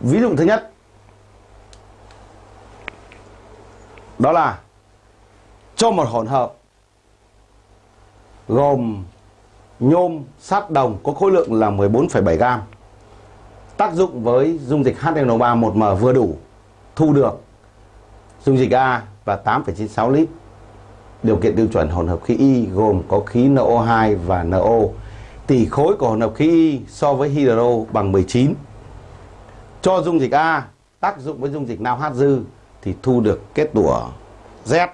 ví dụ thứ nhất đó là cho một hỗn hợp gồm nhôm, sắt, đồng có khối lượng là 14,7 gram. Tác dụng với dung dịch HNO3 1M vừa đủ thu được dung dịch A và 8,96 lít. Điều kiện tiêu chuẩn hỗn hợp khí Y gồm có khí NO2 và NO. Tỷ khối của hỗn hợp khí Y so với hydro bằng 19. Cho dung dịch A, tác dụng với dung dịch nào dư thì thu được kết tủa Z.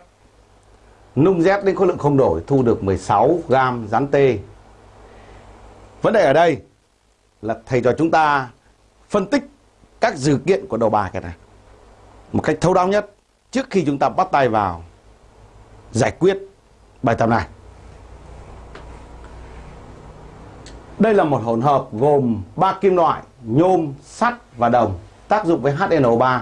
Nung Z đến khối lượng không đổi thu được 16 gam rắn T. Vấn đề ở đây là thầy cho chúng ta phân tích các dữ kiện của đầu bài cái này một cách thấu đáo nhất trước khi chúng ta bắt tay vào giải quyết bài tập này. Đây là một hỗn hợp gồm ba kim loại nhôm, sắt và đồng tác dụng với HNO3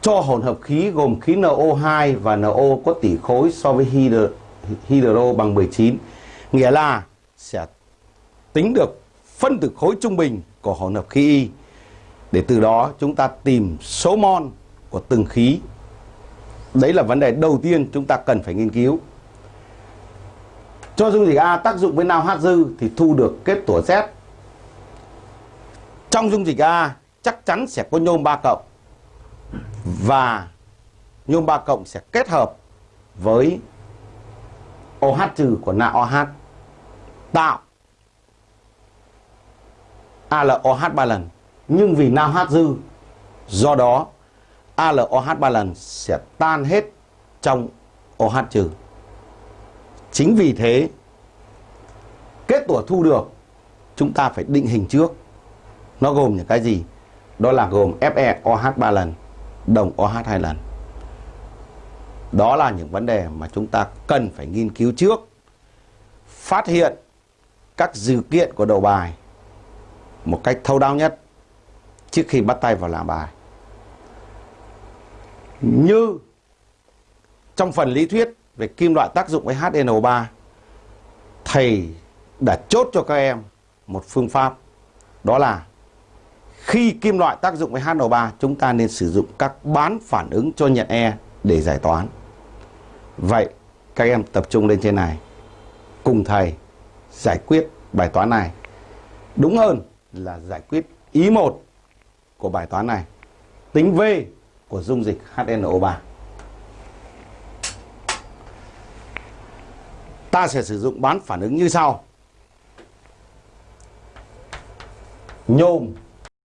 cho hỗn hợp khí gồm khí NO2 và NO có tỷ khối so với hydro, hydro bằng 19 nghĩa là sẽ tính được phân tử khối trung bình của hỗn hợp khí Y. Để từ đó chúng ta tìm số mol của từng khí. Đấy là vấn đề đầu tiên chúng ta cần phải nghiên cứu. Cho dung dịch A tác dụng với nào H dư thì thu được kết tủa Z trong dung dịch A, chắc chắn sẽ có nhôm 3 cộng. Và nhôm 3 cộng sẽ kết hợp với OH trừ của nạ OH tạo ALOH 3 lần. Nhưng vì nao H dư, do đó ALOH 3 lần sẽ tan hết trong OH trừ. Chính vì thế, kết tủa thu được, chúng ta phải định hình trước nó gồm những cái gì? Đó là gồm Fe OH 3 lần, đồng OH hai lần. Đó là những vấn đề mà chúng ta cần phải nghiên cứu trước. Phát hiện các dữ kiện của đầu bài một cách thâu đáo nhất trước khi bắt tay vào làm bài. Như trong phần lý thuyết về kim loại tác dụng với HNO3 thầy đã chốt cho các em một phương pháp, đó là khi kim loại tác dụng với HNO3 chúng ta nên sử dụng các bán phản ứng cho nhận E để giải toán. Vậy, các em tập trung lên trên này, cùng thầy giải quyết bài toán này. Đúng hơn là giải quyết ý 1 của bài toán này. Tính V của dung dịch HNO3. Ta sẽ sử dụng bán phản ứng như sau. Nhôm